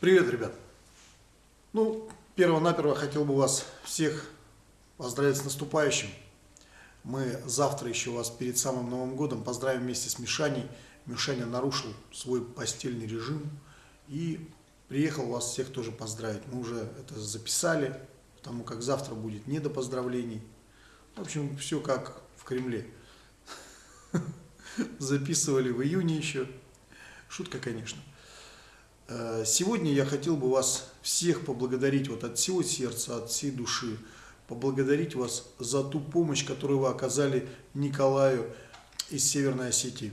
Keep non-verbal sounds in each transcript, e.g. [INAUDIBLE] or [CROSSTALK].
Привет, ребят! Ну, перво-наперво хотел бы вас всех поздравить с наступающим. Мы завтра еще вас перед самым Новым годом поздравим вместе с Мишаней. Мишаня нарушил свой постельный режим и приехал вас всех тоже поздравить. Мы уже это записали, потому как завтра будет не до поздравлений. В общем, все как в Кремле. [LAUGHS] Записывали в июне еще. Шутка, конечно. Э, сегодня я хотел бы вас всех поблагодарить вот от всего сердца, от всей души, поблагодарить вас за ту помощь, которую вы оказали Николаю из Северной Осетии.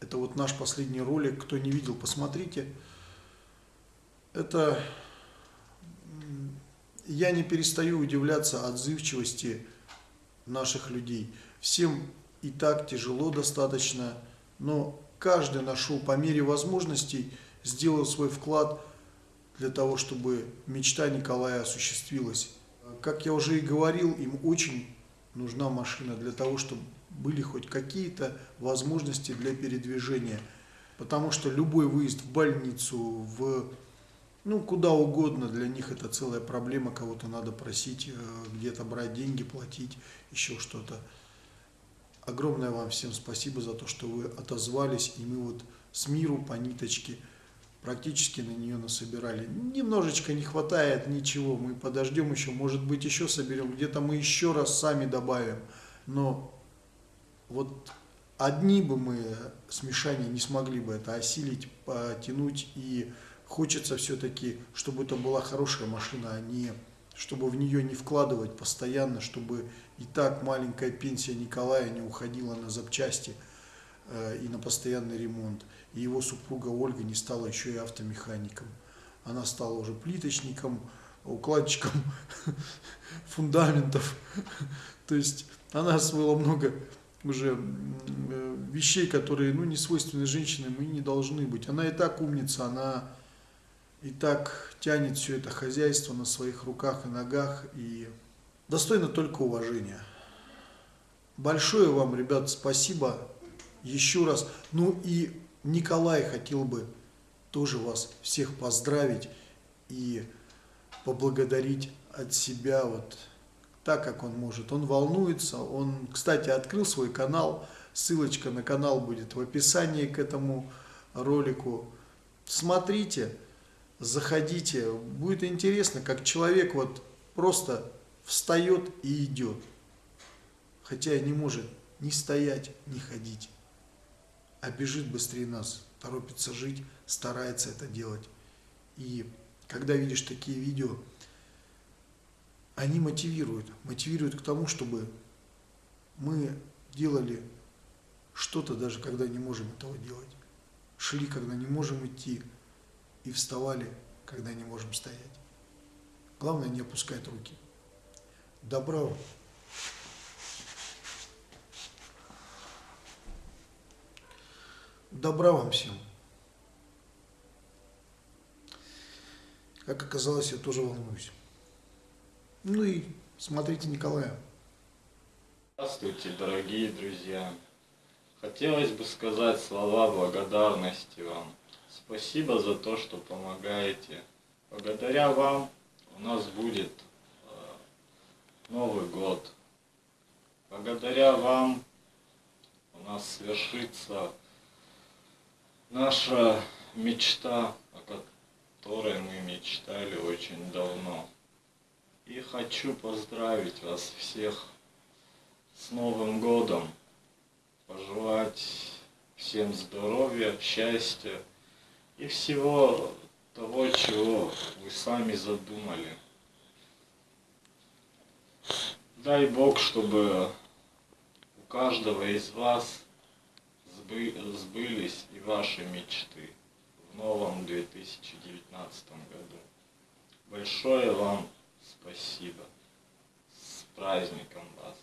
Это вот наш последний ролик, кто не видел, посмотрите. Это я не перестаю удивляться отзывчивости наших людей. Всем и так тяжело достаточно, но каждый нашел по мере возможностей сделал свой вклад для того, чтобы мечта Николая осуществилась. Как я уже и говорил, им очень нужна машина для того, чтобы были хоть какие-то возможности для передвижения. Потому что любой выезд в больницу, в ну, куда угодно, для них это целая проблема, кого-то надо просить, э, где-то брать деньги, платить, еще что-то. Огромное вам всем спасибо за то, что вы отозвались, и мы вот с миру по ниточке – практически на нее насобирали. Немножечко не хватает, ничего, мы подождем еще, может быть еще соберем, где-то мы еще раз сами добавим. Но вот одни бы мы с Мишаней не смогли бы это осилить, потянуть, и хочется все-таки, чтобы это была хорошая машина, а не чтобы в нее не вкладывать постоянно, чтобы и так маленькая пенсия Николая не уходила на запчасти и на постоянный ремонт и его супруга Ольга не стала еще и автомехаником. Она стала уже плиточником, укладчиком [LAUGHS] фундаментов. [LAUGHS] То есть она освоила много уже вещей, которые ну, не свойственны женщинам и не должны быть. Она и так умница, она и так тянет все это хозяйство на своих руках и ногах и достойна только уважения. Большое вам, ребят, спасибо еще раз. Ну и Николай хотел бы тоже вас всех поздравить и поблагодарить от себя вот так, как он может. Он волнуется, он, кстати, открыл свой канал, ссылочка на канал будет в описании к этому ролику. Смотрите, заходите, будет интересно, как человек вот просто встает и идет, хотя не может ни стоять, ни ходить а бежит быстрее нас, торопится жить, старается это делать. И когда видишь такие видео, они мотивируют, мотивируют к тому, чтобы мы делали что-то, даже когда не можем этого делать. Шли, когда не можем идти, и вставали, когда не можем стоять. Главное не опускать руки. Добра! Добра вам всем. Как оказалось, я тоже волнуюсь. Ну и смотрите Николая. Здравствуйте, дорогие друзья. Хотелось бы сказать слова благодарности вам. Спасибо за то, что помогаете. Благодаря вам у нас будет э, Новый год. Благодаря вам у нас свершится наша мечта, о которой мы мечтали очень давно. И хочу поздравить вас всех с Новым годом, пожелать всем здоровья, счастья и всего того, чего вы сами задумали. Дай Бог, чтобы у каждого из вас сбылись и ваши мечты в новом 2019 году. Большое вам спасибо. С праздником вас!